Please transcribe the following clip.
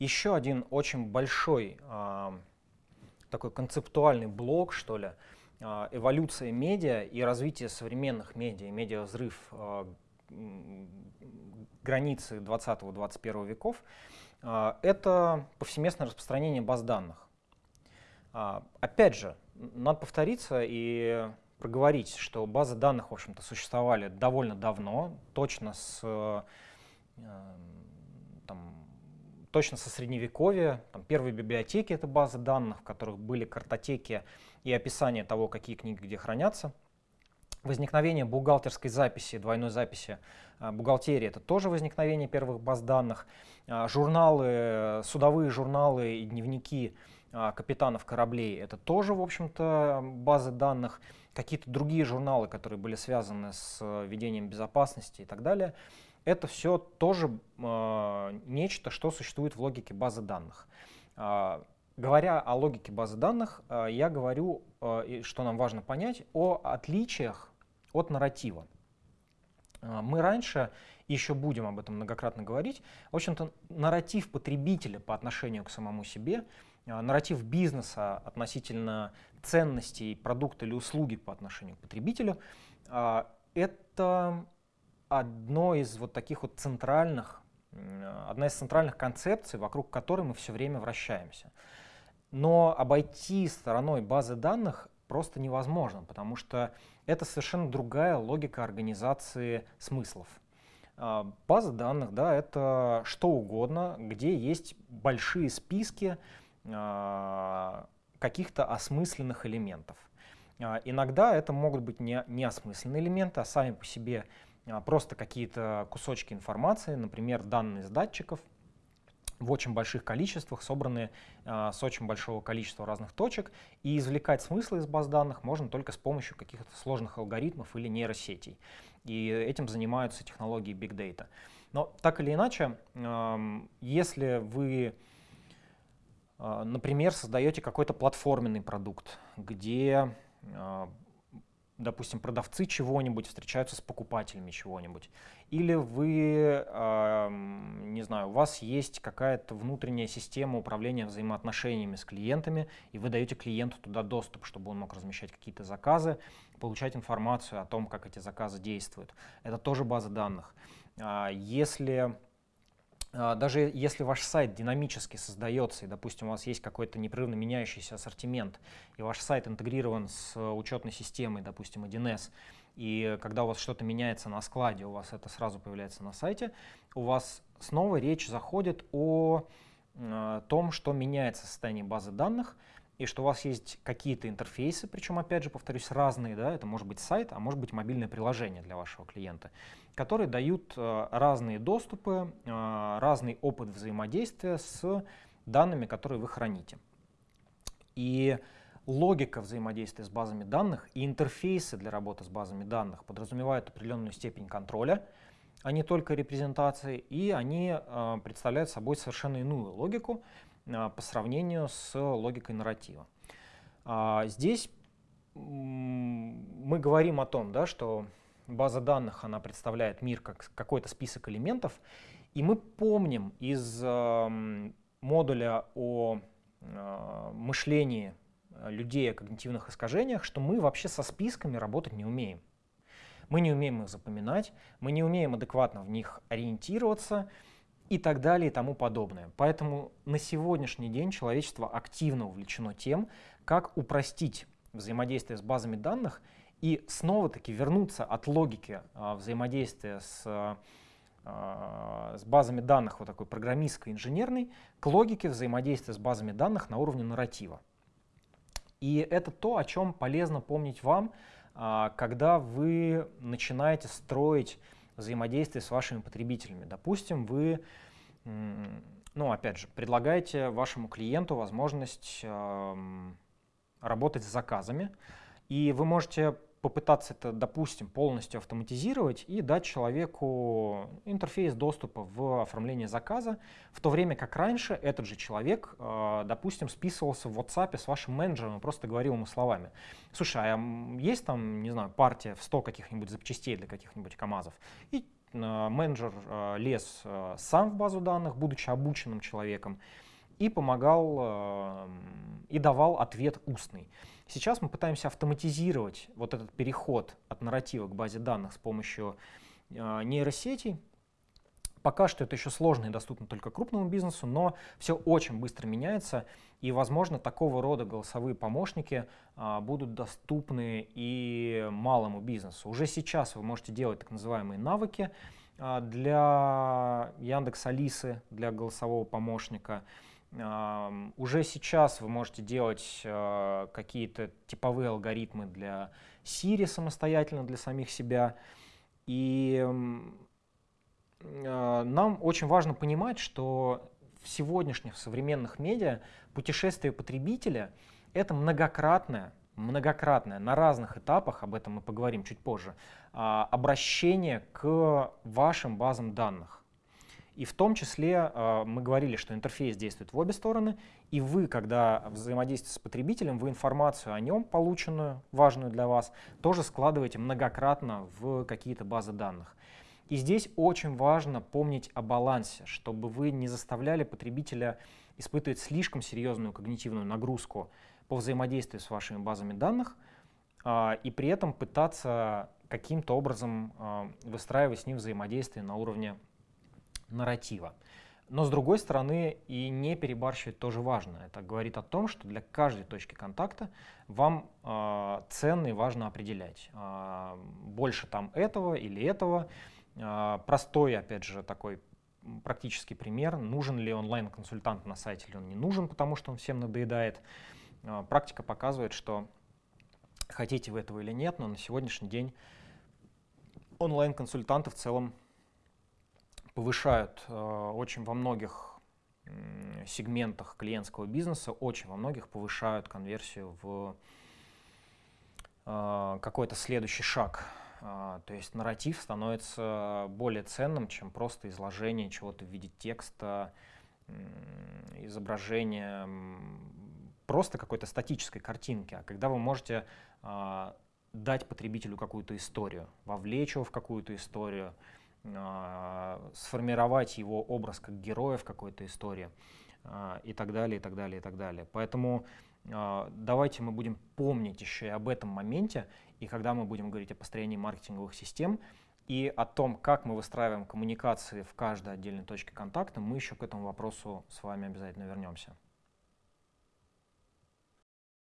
еще один очень большой такой концептуальный блок, что ли, эволюция медиа и развитие современных медиа, медиа-взрыв границы 20-21 веков, это повсеместное распространение баз данных. Опять же, надо повториться и проговорить, что базы данных, в общем-то, существовали довольно давно, точно с э, точно со средневековья. Там, первые библиотеки — это базы данных, в которых были картотеки и описание того, какие книги где хранятся. Возникновение бухгалтерской записи, двойной записи э, бухгалтерии — это тоже возникновение первых баз данных. Э, журналы, судовые журналы и дневники капитанов кораблей — это тоже, в общем-то, базы данных какие-то другие журналы, которые были связаны с э, ведением безопасности и так далее, это все тоже э, нечто, что существует в логике базы данных. Э, говоря о логике базы данных, э, я говорю, э, что нам важно понять, о отличиях от нарратива. Э, мы раньше, еще будем об этом многократно говорить, в общем-то, нарратив потребителя по отношению к самому себе — нарратив бизнеса относительно ценностей продукта или услуги по отношению к потребителю, это одно из вот таких вот центральных, одна из центральных концепций, вокруг которой мы все время вращаемся. Но обойти стороной базы данных просто невозможно, потому что это совершенно другая логика организации смыслов. А, база данных, да, это что угодно, где есть большие списки а, каких-то осмысленных элементов. А, иногда это могут быть не, неосмысленные элементы, а сами по себе просто какие-то кусочки информации, например, данные с датчиков в очень больших количествах, собранные э, с очень большого количества разных точек. И извлекать смыслы из баз данных можно только с помощью каких-то сложных алгоритмов или нейросетей. И этим занимаются технологии Big Data. Но так или иначе, если вы а, например, создаете какой-то платформенный продукт, где, а, допустим, продавцы чего-нибудь встречаются с покупателями чего-нибудь. Или вы, а, не знаю, у вас есть какая-то внутренняя система управления взаимоотношениями с клиентами, и вы даете клиенту туда доступ, чтобы он мог размещать какие-то заказы, получать информацию о том, как эти заказы действуют. Это тоже база данных. Если а, даже если ваш сайт динамически создается, и, допустим, у вас есть какой-то непрерывно меняющийся ассортимент, и ваш сайт интегрирован с учетной системой, допустим, 1С, и когда у вас что-то меняется на складе, у вас это сразу появляется на сайте, у вас снова речь заходит о э, том, что меняется состояние базы данных, и что у вас есть какие-то интерфейсы, причем, опять же, повторюсь, разные, да, это может быть сайт, а может быть мобильное приложение для вашего клиента, которые дают э, разные доступы, э, разный опыт взаимодействия с данными, которые вы храните. И логика взаимодействия с базами данных и интерфейсы для работы с базами данных подразумевают определенную степень контроля, а не только репрезентации, и они э, представляют собой совершенно иную логику, а, по сравнению с логикой нарратива. А, здесь мы говорим о том, да, что база данных она представляет мир как какой-то список элементов, и мы помним из модуля о а, мышлении людей о когнитивных искажениях, что мы вообще со списками работать не умеем. Мы не умеем их запоминать, мы не умеем адекватно в них ориентироваться, и так далее и тому подобное. Поэтому на сегодняшний день человечество активно увлечено тем, как упростить взаимодействие с базами данных и снова-таки вернуться от логики а, взаимодействия с, а, с базами данных, вот такой программистской, инженерной, к логике взаимодействия с базами данных на уровне нарратива. И это то, о чем полезно помнить вам, а, когда вы начинаете строить взаимодействие с вашими потребителями. Допустим, вы, ну, опять же, предлагаете вашему клиенту возможность работать с заказами, и вы можете попытаться это, допустим, полностью автоматизировать и дать человеку интерфейс доступа в оформление заказа, в то время как раньше этот же человек, э, допустим, списывался в WhatsApp с вашим менеджером и просто говорил ему словами. Слушай, а есть там, не знаю, партия в 100 каких-нибудь запчастей для каких-нибудь КАМАЗов? И менеджер лез сам в базу данных, будучи обученным человеком, и помогал и давал ответ устный. Сейчас мы пытаемся автоматизировать вот этот переход от нарратива к базе данных с помощью нейросетей, Пока что это еще сложно и доступно только крупному бизнесу, но все очень быстро меняется, и, возможно, такого рода голосовые помощники а, будут доступны и малому бизнесу. Уже сейчас вы можете делать так называемые навыки а, для Яндекс Алисы, для голосового помощника. Уже сейчас вы можете делать а, какие-то типовые алгоритмы для Siri самостоятельно, для самих себя. И а, нам очень важно понимать, что в сегодняшних современных медиа путешествие потребителя — это многократное, многократное на разных этапах, об этом мы поговорим чуть позже, а, обращение к вашим базам данных. И в том числе а, мы говорили, что интерфейс действует в обе стороны, и вы, когда взаимодействуете с потребителем, вы информацию о нем, полученную, важную для вас, тоже складываете многократно в какие-то базы данных. И здесь очень важно помнить о балансе, чтобы вы не заставляли потребителя испытывать слишком серьезную когнитивную нагрузку по взаимодействию с вашими базами данных, а, и при этом пытаться каким-то образом а, выстраивать с ним взаимодействие на уровне нарратива. Но с другой стороны, и не перебарщивать тоже важно. Это говорит о том, что для каждой точки контакта вам э, ценно и важно определять. Э, больше там этого или этого. А, простой, опять же, такой практический пример. Нужен ли онлайн-консультант на сайте или он не нужен, потому что он всем надоедает. А, практика показывает, что хотите вы этого или нет, но на сегодняшний день онлайн-консультанты в целом повышают а, очень во многих сегментах клиентского бизнеса, очень во многих повышают конверсию в какой-то следующий шаг а, то есть нарратив становится более ценным, чем просто изложение чего-то в виде текста, изображения, просто какой-то статической картинки. А когда вы можете дать потребителю какую-то историю, вовлечь его в какую-то историю, сформировать его образ как героя в какой-то истории и так далее, и так далее, и так далее. Поэтому давайте мы будем помнить еще и об этом моменте и когда мы будем говорить о построении маркетинговых систем и о том, как мы выстраиваем коммуникации в каждой отдельной точке контакта, мы еще к этому вопросу с вами обязательно вернемся.